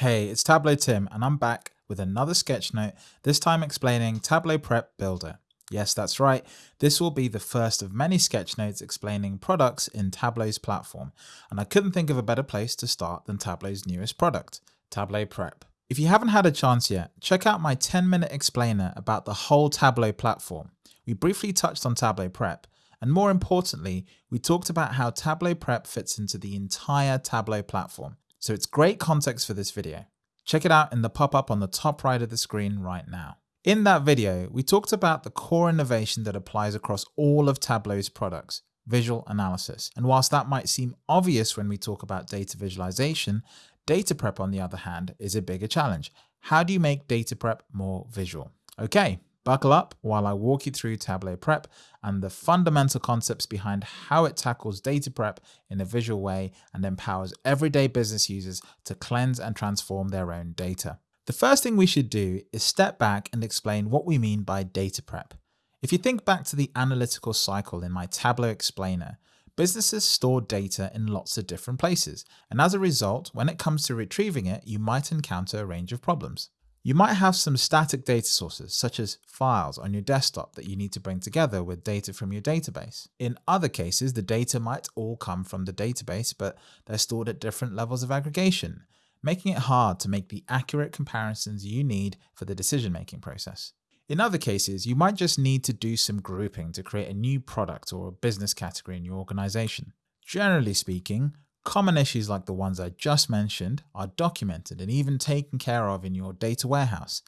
Hey, it's Tableau Tim and I'm back with another sketch note, this time explaining Tableau Prep Builder. Yes, that's right. This will be the first of many sketch notes explaining products in Tableau's platform. And I couldn't think of a better place to start than Tableau's newest product, Tableau Prep. If you haven't had a chance yet, check out my 10 minute explainer about the whole Tableau platform. We briefly touched on Tableau Prep, and more importantly, we talked about how Tableau Prep fits into the entire Tableau platform. So it's great context for this video. Check it out in the pop-up on the top right of the screen right now. In that video, we talked about the core innovation that applies across all of Tableau's products, visual analysis. And whilst that might seem obvious when we talk about data visualization, Data prep, on the other hand, is a bigger challenge. How do you make data prep more visual? Okay, buckle up while I walk you through Tableau Prep and the fundamental concepts behind how it tackles data prep in a visual way and empowers everyday business users to cleanse and transform their own data. The first thing we should do is step back and explain what we mean by data prep. If you think back to the analytical cycle in my Tableau explainer, Businesses store data in lots of different places, and as a result, when it comes to retrieving it, you might encounter a range of problems. You might have some static data sources, such as files on your desktop that you need to bring together with data from your database. In other cases, the data might all come from the database, but they're stored at different levels of aggregation, making it hard to make the accurate comparisons you need for the decision-making process. In other cases, you might just need to do some grouping to create a new product or a business category in your organization. Generally speaking, common issues like the ones I just mentioned are documented and even taken care of in your data warehouse.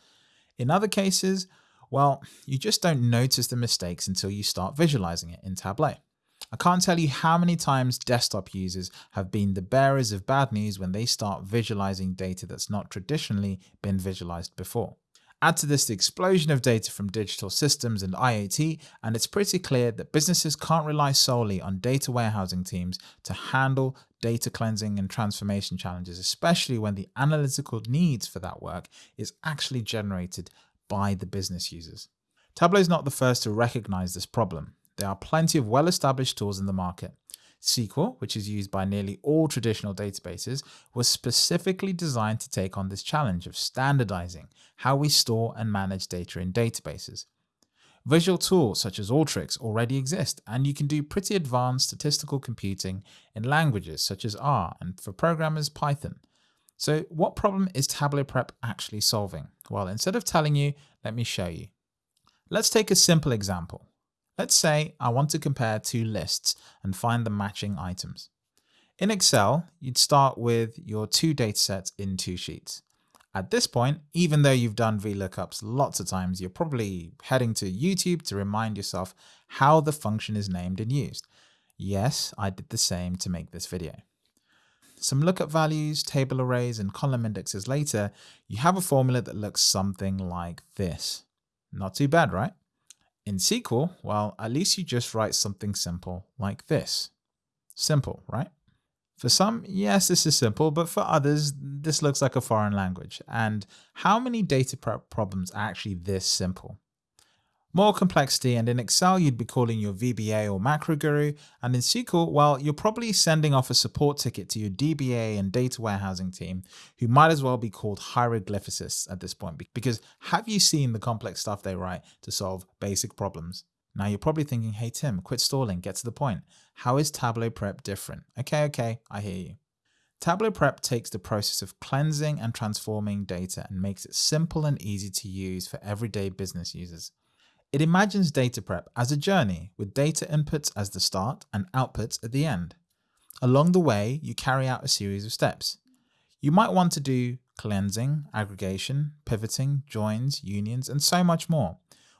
In other cases, well, you just don't notice the mistakes until you start visualizing it in Tableau. I can't tell you how many times desktop users have been the bearers of bad news when they start visualizing data that's not traditionally been visualized before. Add to this the explosion of data from digital systems and IoT, and it's pretty clear that businesses can't rely solely on data warehousing teams to handle data cleansing and transformation challenges, especially when the analytical needs for that work is actually generated by the business users. Tableau is not the first to recognize this problem. There are plenty of well-established tools in the market. SQL, which is used by nearly all traditional databases, was specifically designed to take on this challenge of standardizing how we store and manage data in databases. Visual tools such as Alteryx already exist, and you can do pretty advanced statistical computing in languages such as R and for programmers Python. So what problem is Tableau Prep actually solving? Well, instead of telling you, let me show you. Let's take a simple example. Let's say I want to compare two lists and find the matching items. In Excel, you'd start with your two datasets in two sheets. At this point, even though you've done VLOOKUPs lots of times, you're probably heading to YouTube to remind yourself how the function is named and used. Yes, I did the same to make this video. Some lookup values, table arrays, and column indexes later, you have a formula that looks something like this. Not too bad, right? In SQL, well, at least you just write something simple like this. Simple, right? For some, yes, this is simple, but for others, this looks like a foreign language. And how many data prep problems are actually this simple? More complexity, and in Excel you'd be calling your VBA or macro guru, and in SQL, well, you're probably sending off a support ticket to your DBA and data warehousing team, who might as well be called hieroglyphicists at this point, because have you seen the complex stuff they write to solve basic problems? Now you're probably thinking, hey Tim, quit stalling, get to the point. How is Tableau Prep different? Okay, okay, I hear you. Tableau Prep takes the process of cleansing and transforming data and makes it simple and easy to use for everyday business users. It imagines data prep as a journey with data inputs as the start and outputs at the end. Along the way, you carry out a series of steps. You might want to do cleansing, aggregation, pivoting, joins, unions, and so much more.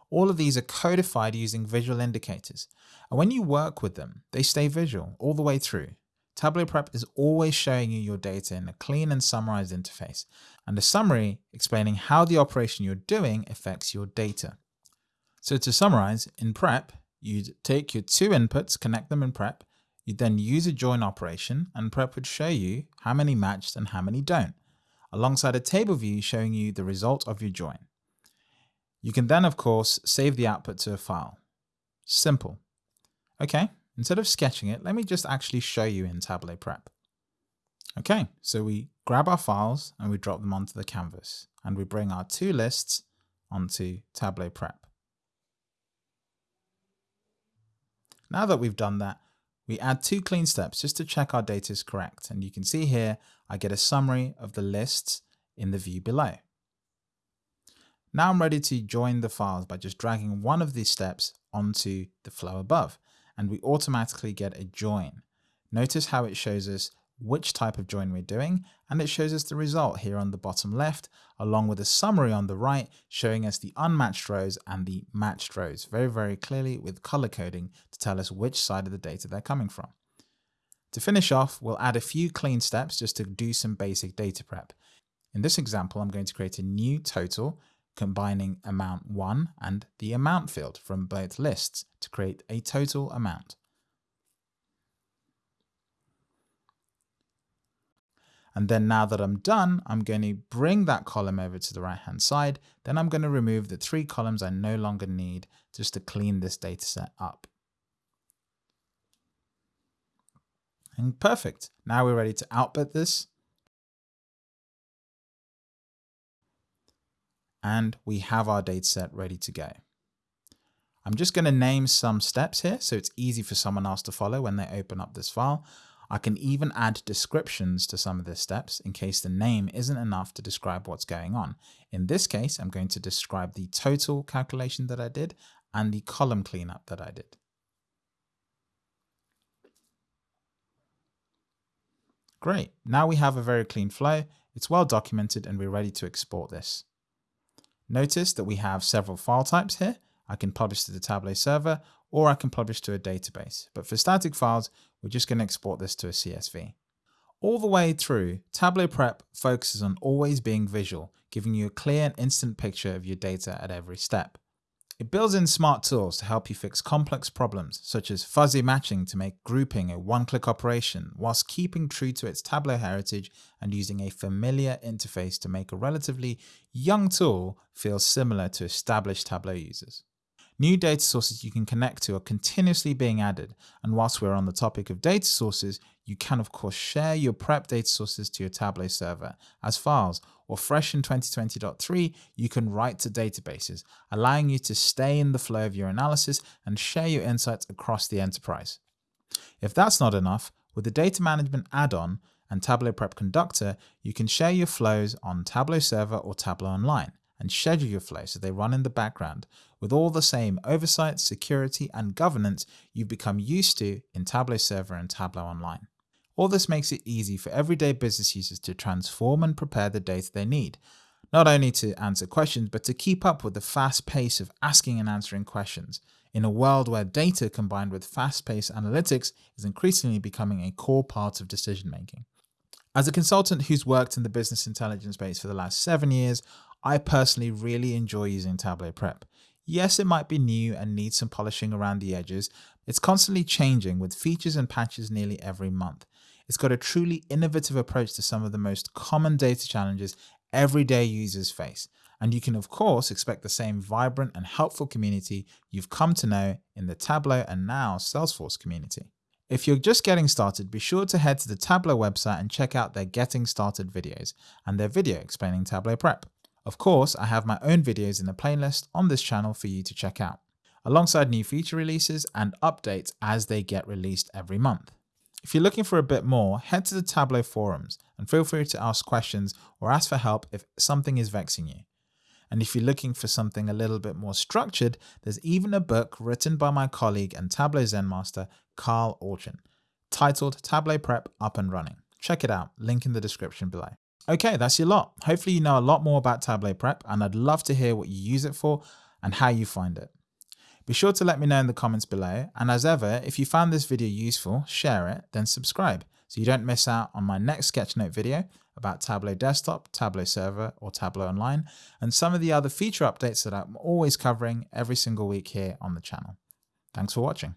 All of these are codified using visual indicators. And when you work with them, they stay visual all the way through. Tableau Prep is always showing you your data in a clean and summarized interface, and a summary explaining how the operation you're doing affects your data. So to summarize, in prep, you'd take your two inputs, connect them in prep, you'd then use a join operation and prep would show you how many matched and how many don't, alongside a table view showing you the result of your join. You can then, of course, save the output to a file. Simple. Okay, instead of sketching it, let me just actually show you in Tableau Prep. Okay, so we grab our files and we drop them onto the canvas and we bring our two lists onto Tableau Prep. Now that we've done that, we add two clean steps just to check our data is correct. And you can see here, I get a summary of the lists in the view below. Now I'm ready to join the files by just dragging one of these steps onto the flow above, and we automatically get a join. Notice how it shows us which type of join we're doing, and it shows us the result here on the bottom left, along with a summary on the right, showing us the unmatched rows and the matched rows, very, very clearly with color coding to tell us which side of the data they're coming from. To finish off, we'll add a few clean steps just to do some basic data prep. In this example, I'm going to create a new total combining amount 1 and the amount field from both lists to create a total amount. And then now that I'm done, I'm going to bring that column over to the right hand side. Then I'm going to remove the three columns I no longer need just to clean this data set up. And perfect. Now we're ready to output this and we have our dataset ready to go. I'm just going to name some steps here so it's easy for someone else to follow when they open up this file. I can even add descriptions to some of the steps in case the name isn't enough to describe what's going on. In this case, I'm going to describe the total calculation that I did and the column cleanup that I did. Great, now we have a very clean flow, it's well documented and we're ready to export this. Notice that we have several file types here. I can publish to the Tableau server or I can publish to a database. But for static files, we're just going to export this to a CSV. All the way through, Tableau Prep focuses on always being visual, giving you a clear and instant picture of your data at every step. It builds in smart tools to help you fix complex problems, such as fuzzy matching to make grouping a one-click operation, whilst keeping true to its Tableau heritage and using a familiar interface to make a relatively young tool feel similar to established Tableau users. New data sources you can connect to are continuously being added, and whilst we're on the topic of data sources, you can of course share your prep data sources to your Tableau server as files, or fresh in 2020.3, you can write to databases, allowing you to stay in the flow of your analysis and share your insights across the enterprise. If that's not enough, with the Data Management add-on and Tableau Prep Conductor, you can share your flows on Tableau Server or Tableau Online and schedule your flows so they run in the background with all the same oversight, security, and governance you've become used to in Tableau Server and Tableau Online. All this makes it easy for everyday business users to transform and prepare the data they need, not only to answer questions, but to keep up with the fast pace of asking and answering questions in a world where data combined with fast-paced analytics is increasingly becoming a core part of decision making. As a consultant who's worked in the business intelligence space for the last seven years, I personally really enjoy using Tableau Prep. Yes, it might be new and needs some polishing around the edges. It's constantly changing with features and patches nearly every month. It's got a truly innovative approach to some of the most common data challenges everyday users face. And you can of course expect the same vibrant and helpful community you've come to know in the Tableau and now Salesforce community. If you're just getting started, be sure to head to the Tableau website and check out their Getting Started videos and their video explaining Tableau Prep. Of course, I have my own videos in the playlist on this channel for you to check out, alongside new feature releases and updates as they get released every month. If you're looking for a bit more, head to the Tableau forums and feel free to ask questions or ask for help if something is vexing you. And if you're looking for something a little bit more structured, there's even a book written by my colleague and Tableau Zen master, Carl Allchin, titled Tableau Prep Up and Running. Check it out, link in the description below. Okay, that's your lot. Hopefully you know a lot more about Tableau Prep and I'd love to hear what you use it for and how you find it. Be sure to let me know in the comments below and as ever, if you found this video useful, share it, then subscribe so you don't miss out on my next Sketchnote video about Tableau Desktop, Tableau Server or Tableau Online and some of the other feature updates that I'm always covering every single week here on the channel. Thanks for watching.